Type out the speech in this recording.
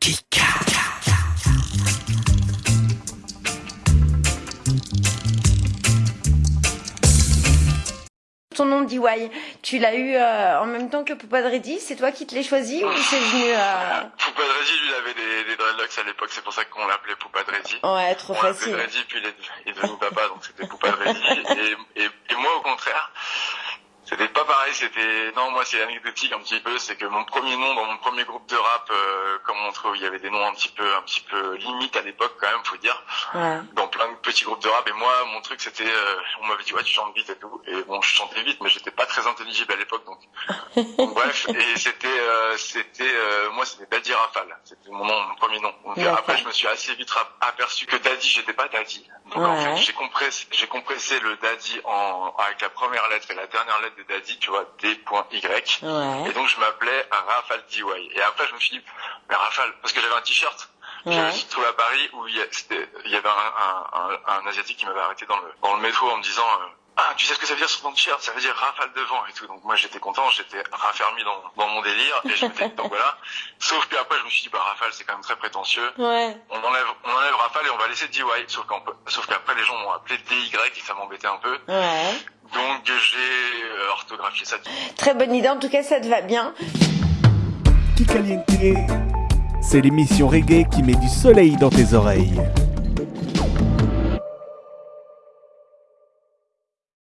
Kika. Ton nom DIY, tu l'as eu euh, en même temps que Poupa Dreddy C'est toi qui te l'as choisi ou c'est venu euh... Poupa Dreddy, lui, il avait des, des dreadlocks à l'époque, c'est pour ça qu'on l'appelait Poupa Dreddy. Ouais, trop On l'appelait facile. Dreddy, puis il est, il est devenu papa, donc c'était Poupa Dreddy. Et, et, et moi, au contraire, c'était pas pareil, c'était, non, moi, c'est anecdotique un petit peu, c'est que mon premier nom dans mon premier groupe de rap, euh, comme on trouve, il y avait des noms un petit peu, un petit peu limite à l'époque, quand même, faut dire. Ouais. dans plein de petits groupes de rap et moi mon truc c'était euh, on m'avait dit ouais tu chantes vite et tout et bon je chantais vite mais j'étais pas très intelligible à l'époque donc, donc bref et c'était euh, c'était euh, moi c'était Daddy Rafale. C'était mon nom mon premier nom. Donc après je me suis assez vite aperçu que Daddy j'étais pas Daddy. Donc en fait j'ai compressé j'ai compressé le Daddy en avec la première lettre et la dernière lettre de Daddy tu vois D.Y Ouais. et donc je m'appelais Rafale DY et après je me suis dit mais Rafale parce que j'avais un t-shirt. Ouais. je me suis trouvé à Paris où il y, il avait un, un, un, un asiatique qui m'avait arrêté dans le, dans le métro en me disant euh, ah tu sais ce que ça veut dire sur ton t-shirt ça veut dire rafale de vent et tout donc moi j'étais content j'étais raffermi dans, dans mon délire et je m'étais donc voilà sauf que après je me suis dit bah rafale c'est quand même très prétentieux Ouais. on enlève on enlève rafale et on va laisser DY sauf sauf qu'aprre les gens m'ont appelé DY et ça m'embêtait un peu Ouais. donc j'ai euh, orthographié ça Très bonne idée, en tout cas ça te va bien. C'est l'émission reggae qui met du soleil dans tes oreilles.